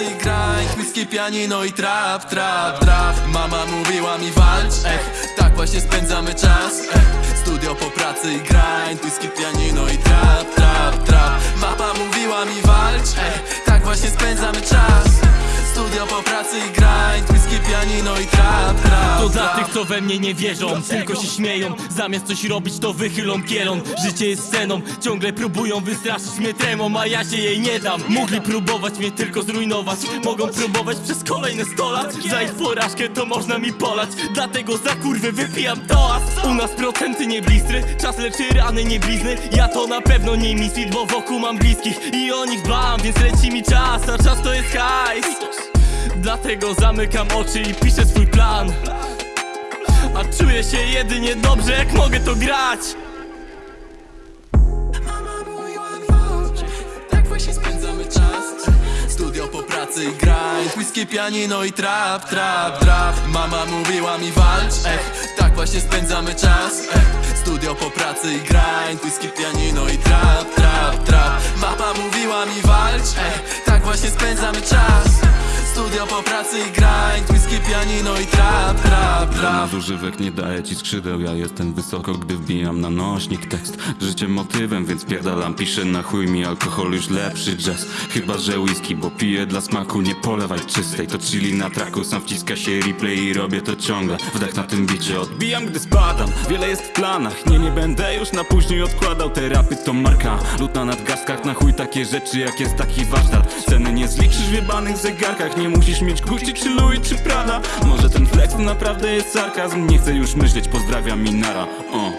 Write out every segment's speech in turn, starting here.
pracy i grind Whisky, pianino i trap, trap, trap. Mama mówiła mi walcz, ech. Tak właśnie spędzamy czas, ech. Studio po pracy i grind Whisky, pianino i trap, trap, trap. Mama mówiła mi walcz, ech. Tak właśnie spędzamy czas Studio po pracy i grind Whisky, pianino i trap, trap, To dla tych, co we mnie nie wierzą. Tylko się śmieją, zamiast coś robić to wychylą kielon. Życie jest sceną, ciągle próbują wystraszyć mnie tremą A ja się jej nie dam. Mogli próbować mnie tylko zrujnować. Mogą próbować przez kolejne 100 lat. Za ich porażkę to można mi polać. Dlatego za kurwy wypijam toast. U nas procenty nie blistry Czas leczy rany nie blizny. Ja to na pewno nie misfit, bo wokół mam bliskich. I o nich dbam, więc leci mi czas. A czas to jest hajs Dlatego zamykam oczy i piszę swój plan. A czuję się jedynie dobrze, jak mogę to grać. Mama mówiła mi Tak właśnie spędzamy czas. Studio po pracy i grind Whisky, pianino i trap, trap, trap Mama mówiła mi walcz, ech Tak właśnie spędzamy czas, ech Studio po pracy i grind Whisky, pianino i trap, trap, trap. Mama mówiła mi walcz, ech Tak właśnie spędzamy czas Studio po pracy i grind Whisky, pianino i trap, trap, trap. Nadużywek nie daje ci skrzydeł Ja jestem wysoko, gdy wbijam na nośnik tekst. Życie motywem, więc pierdalam Piszę na chuj mi alkohol już lepszy jazz. Chyba, że whisky, bo piję dla smaku Nie polewaj czystej, to chili na traku Sam wciska się replay i robię to ciągle. Wdech na tym bicie, odbijam gdy spadam. Wiele jest w planach, nie, nie będę już na później odkładał. Te rapy to marka, lód na nadgarstkach. Na chuj takie rzeczy, jak jest taki warsztat. Ceny nie zliczysz w jebanych zegarkach Nie musisz mieć Gucci czy Louis czy Prada Może ten flex naprawdę jest sarkazm? Nie chcę już myśleć, pozdrawiam Minara. O.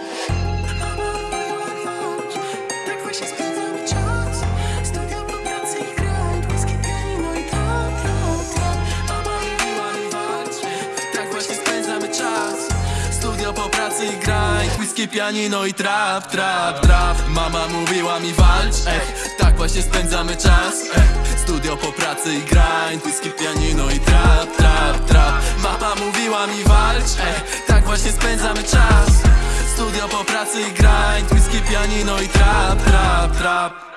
Whisky, pianino i trap, trap, trap. Mama mówiła mi walcz, ech Tak właśnie spędzamy czas, ech Studio po pracy i grind Whisky, pianino i trap, trap, trap. Mama mówiła mi walcz, ech Tak właśnie spędzamy czas. Studio po pracy i grind Whisky, pianino i trap, trap, trap